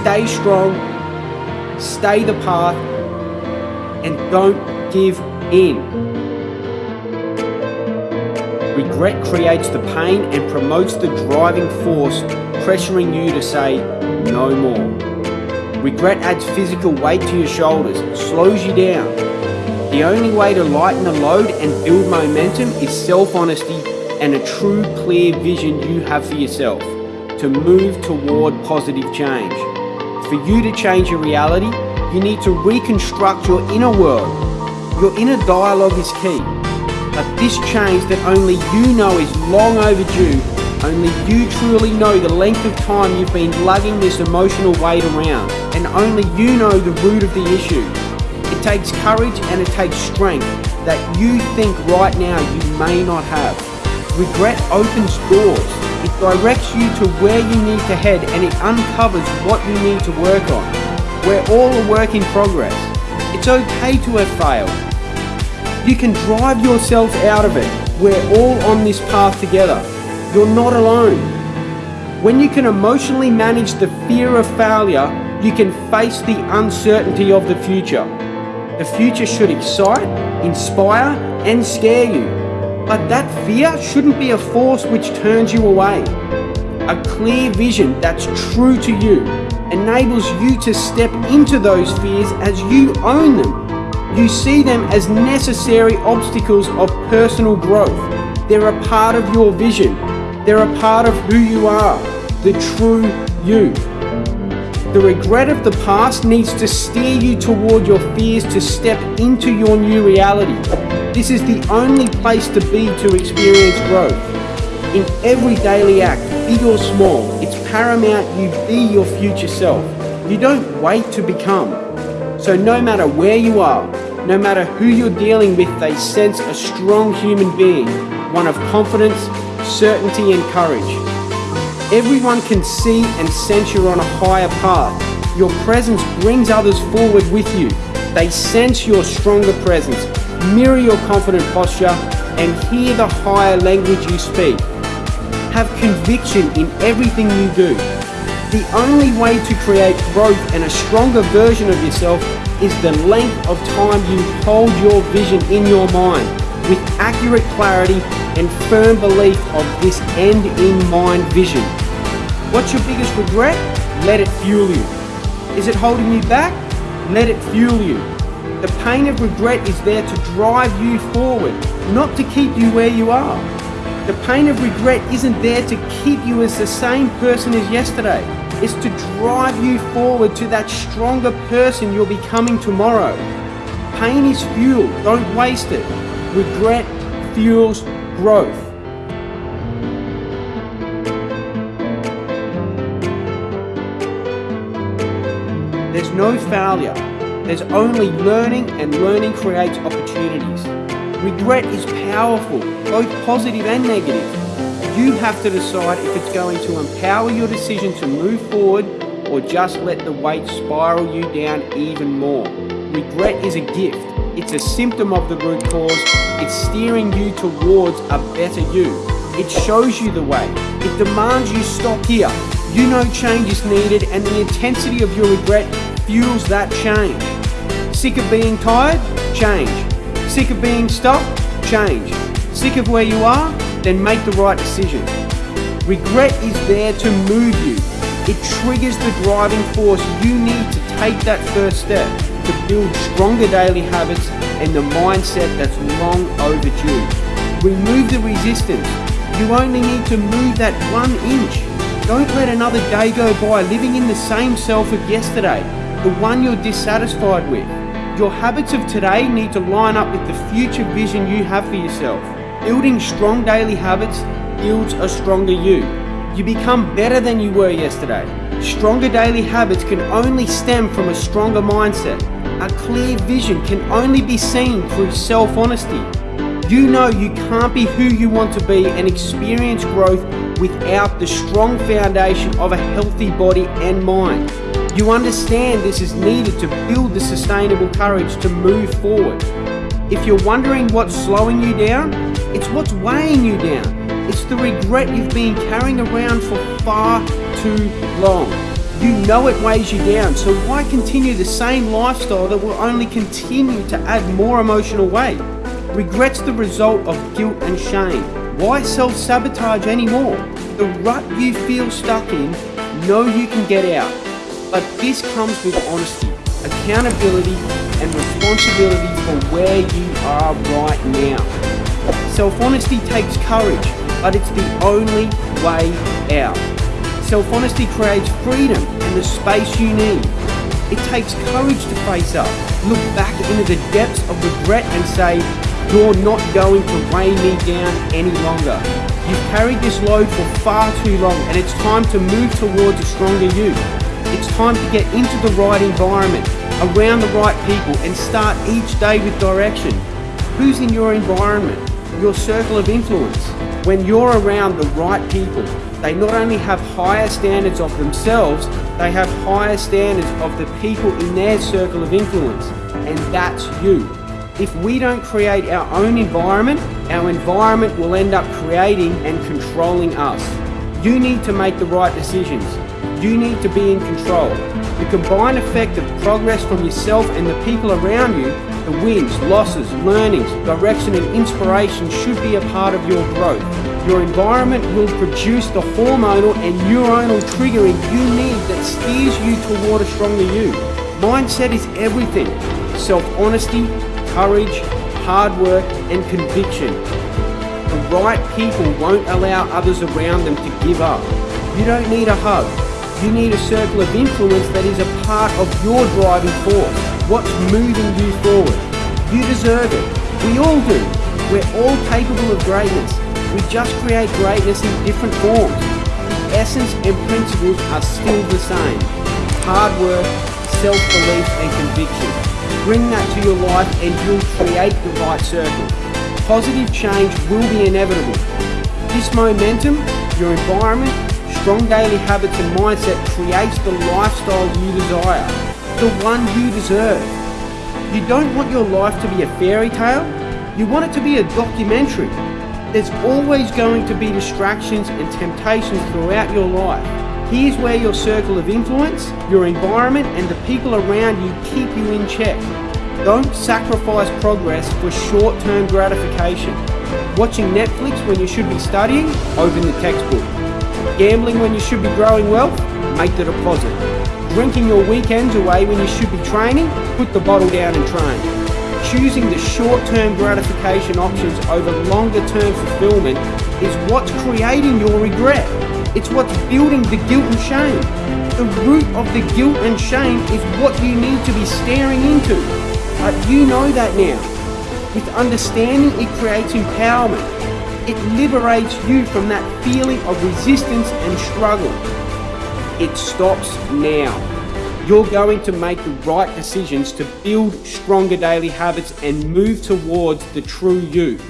stay strong, stay the path, and don't give in. Regret creates the pain and promotes the driving force, pressuring you to say no more. Regret adds physical weight to your shoulders, slows you down. The only way to lighten the load and build momentum is self-honesty and a true clear vision you have for yourself to move toward positive change. For you to change your reality, you need to reconstruct your inner world. Your inner dialogue is key. But this change that only you know is long overdue, only you truly know the length of time you've been lugging this emotional weight around, and only you know the root of the issue. It takes courage and it takes strength that you think right now you may not have. Regret opens doors. It directs you to where you need to head and it uncovers what you need to work on. We're all a work in progress. It's okay to have failed. You can drive yourself out of it. We're all on this path together. You're not alone. When you can emotionally manage the fear of failure, you can face the uncertainty of the future. The future should excite, inspire, and scare you. But that fear shouldn't be a force which turns you away. A clear vision that's true to you enables you to step into those fears as you own them you see them as necessary obstacles of personal growth. They're a part of your vision. They're a part of who you are, the true you. The regret of the past needs to steer you toward your fears to step into your new reality. This is the only place to be to experience growth. In every daily act, big or small, it's paramount you be your future self. You don't wait to become. So no matter where you are, no matter who you're dealing with, they sense a strong human being, one of confidence, certainty and courage. Everyone can see and sense you're on a higher path. Your presence brings others forward with you. They sense your stronger presence, mirror your confident posture, and hear the higher language you speak. Have conviction in everything you do. The only way to create growth and a stronger version of yourself is the length of time you hold your vision in your mind with accurate clarity and firm belief of this end in mind vision. What's your biggest regret? Let it fuel you. Is it holding you back? Let it fuel you. The pain of regret is there to drive you forward, not to keep you where you are. The pain of regret isn't there to keep you as the same person as yesterday It's to drive you forward to that stronger person you're becoming tomorrow. Pain is fuel, don't waste it. Regret fuels growth. There's no failure. There's only learning and learning creates opportunities. Regret is powerful, both positive and negative. You have to decide if it's going to empower your decision to move forward or just let the weight spiral you down even more. Regret is a gift. It's a symptom of the root cause. It's steering you towards a better you. It shows you the way. It demands you stop here. You know change is needed and the intensity of your regret fuels that change. Sick of being tired? Change. Sick of being stuck? Change. Sick of where you are? then make the right decision. Regret is there to move you. It triggers the driving force you need to take that first step to build stronger daily habits and the mindset that's long overdue. Remove the resistance. You only need to move that one inch. Don't let another day go by living in the same self of yesterday, the one you're dissatisfied with. Your habits of today need to line up with the future vision you have for yourself. Building strong daily habits builds a stronger you. You become better than you were yesterday. Stronger daily habits can only stem from a stronger mindset. A clear vision can only be seen through self-honesty. You know you can't be who you want to be and experience growth without the strong foundation of a healthy body and mind. You understand this is needed to build the sustainable courage to move forward. If you're wondering what's slowing you down, it's what's weighing you down. It's the regret you've been carrying around for far too long. You know it weighs you down, so why continue the same lifestyle that will only continue to add more emotional weight? Regret's the result of guilt and shame. Why self-sabotage anymore? The rut you feel stuck in, know you can get out. But this comes with honesty, accountability and responsibility for where you are right now. Self-honesty takes courage, but it's the only way out. Self-honesty creates freedom and the space you need. It takes courage to face up, look back into the depths of regret and say, you're not going to weigh me down any longer. You've carried this load for far too long and it's time to move towards a stronger you. It's time to get into the right environment, around the right people and start each day with direction. Who's in your environment? Your circle of influence. When you're around the right people, they not only have higher standards of themselves, they have higher standards of the people in their circle of influence. And that's you. If we don't create our own environment, our environment will end up creating and controlling us. You need to make the right decisions. You need to be in control. The combined effect of progress from yourself and the people around you, the wins, losses, learnings, direction and inspiration should be a part of your growth. Your environment will produce the hormonal and neuronal triggering you need that steers you toward a stronger you. Mindset is everything. Self-honesty, courage, hard work and conviction. The right people won't allow others around them to give up. You don't need a hug. You need a circle of influence that is a part of your driving force. What's moving you forward. You deserve it. We all do. We're all capable of greatness. We just create greatness in different forms. The essence and principles are still the same. Hard work, self-belief and conviction. Bring that to your life and you'll create the right circle. Positive change will be inevitable. This momentum, your environment, strong daily habits and mindset creates the lifestyle you desire, the one you deserve. You don't want your life to be a fairy tale, you want it to be a documentary there's always going to be distractions and temptations throughout your life. Here's where your circle of influence, your environment and the people around you keep you in check. Don't sacrifice progress for short-term gratification. Watching Netflix when you should be studying? Open the textbook. Gambling when you should be growing wealth? Make the deposit. Drinking your weekends away when you should be training? Put the bottle down and train. Choosing the short-term gratification options over longer-term fulfillment is what's creating your regret. It's what's building the guilt and shame. The root of the guilt and shame is what you need to be staring into. But you know that now. With understanding, it creates empowerment. It liberates you from that feeling of resistance and struggle. It stops now you're going to make the right decisions to build stronger daily habits and move towards the true you.